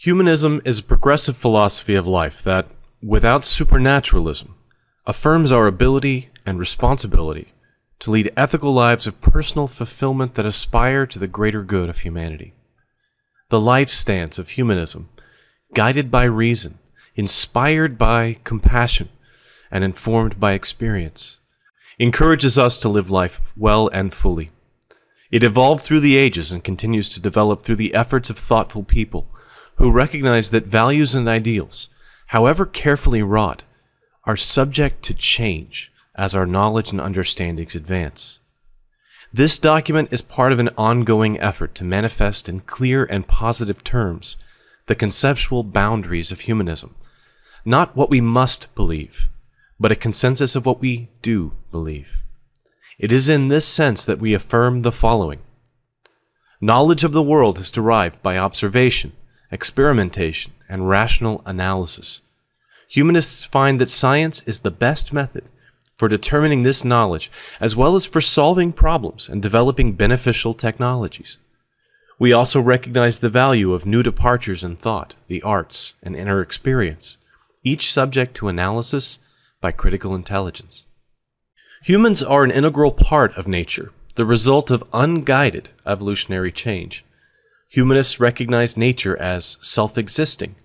Humanism is a progressive philosophy of life that, without supernaturalism, affirms our ability and responsibility to lead ethical lives of personal fulfillment that aspire to the greater good of humanity. The life stance of humanism, guided by reason, inspired by compassion, and informed by experience, encourages us to live life well and fully. It evolved through the ages and continues to develop through the efforts of thoughtful people who recognize that values and ideals, however carefully wrought, are subject to change as our knowledge and understandings advance. This document is part of an ongoing effort to manifest in clear and positive terms the conceptual boundaries of humanism, not what we must believe, but a consensus of what we do believe. It is in this sense that we affirm the following. Knowledge of the world is derived by observation, experimentation, and rational analysis. Humanists find that science is the best method for determining this knowledge, as well as for solving problems and developing beneficial technologies. We also recognize the value of new departures in thought, the arts, and inner experience, each subject to analysis by critical intelligence. Humans are an integral part of nature, the result of unguided evolutionary change. Humanists recognize nature as self existing.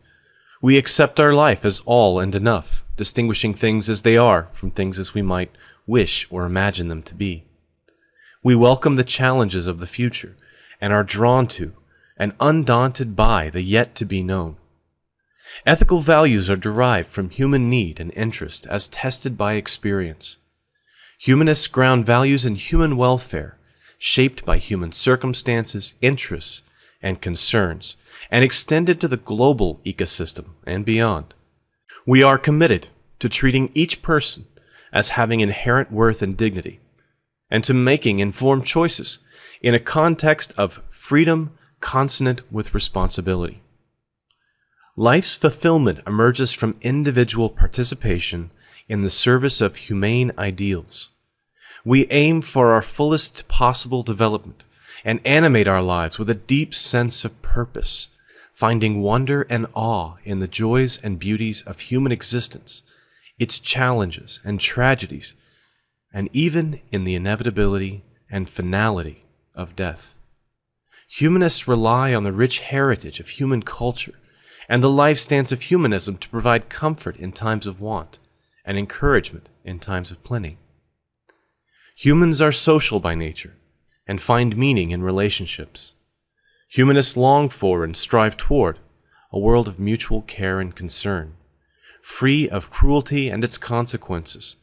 We accept our life as all and enough, distinguishing things as they are from things as we might wish or imagine them to be. We welcome the challenges of the future and are drawn to and undaunted by the yet to be known. Ethical values are derived from human need and interest as tested by experience. Humanists ground values in human welfare, shaped by human circumstances, interests, and concerns, and extended to the global ecosystem and beyond. We are committed to treating each person as having inherent worth and dignity, and to making informed choices in a context of freedom consonant with responsibility. Life's fulfillment emerges from individual participation in the service of humane ideals. We aim for our fullest possible development and animate our lives with a deep sense of purpose, finding wonder and awe in the joys and beauties of human existence, its challenges and tragedies, and even in the inevitability and finality of death. Humanists rely on the rich heritage of human culture and the life stance of humanism to provide comfort in times of want and encouragement in times of plenty. Humans are social by nature and find meaning in relationships. Humanists long for and strive toward a world of mutual care and concern, free of cruelty and its consequences,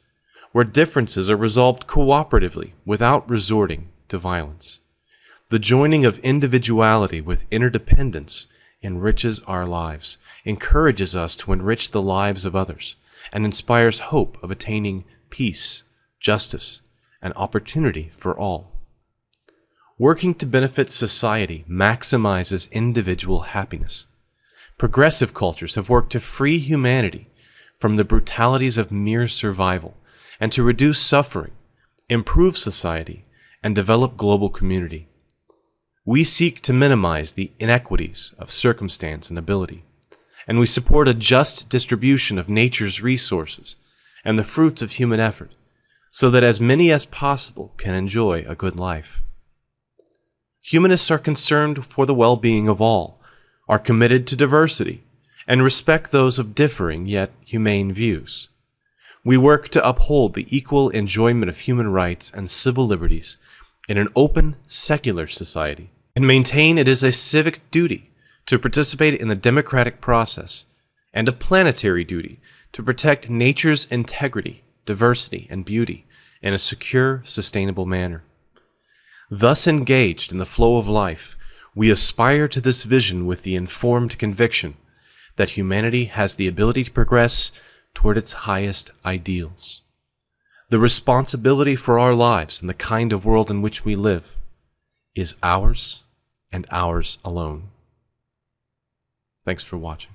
where differences are resolved cooperatively without resorting to violence. The joining of individuality with interdependence enriches our lives, encourages us to enrich the lives of others, and inspires hope of attaining peace, justice, and opportunity for all. Working to benefit society maximizes individual happiness. Progressive cultures have worked to free humanity from the brutalities of mere survival and to reduce suffering, improve society, and develop global community. We seek to minimize the inequities of circumstance and ability, and we support a just distribution of nature's resources and the fruits of human effort, so that as many as possible can enjoy a good life. Humanists are concerned for the well being of all, are committed to diversity, and respect those of differing yet humane views. We work to uphold the equal enjoyment of human rights and civil liberties in an open, secular society, and maintain it is a civic duty to participate in the democratic process, and a planetary duty to protect nature's integrity, diversity, and beauty in a secure, sustainable manner. Thus engaged in the flow of life, we aspire to this vision with the informed conviction that humanity has the ability to progress toward its highest ideals. The responsibility for our lives and the kind of world in which we live is ours and ours alone. Thanks for watching.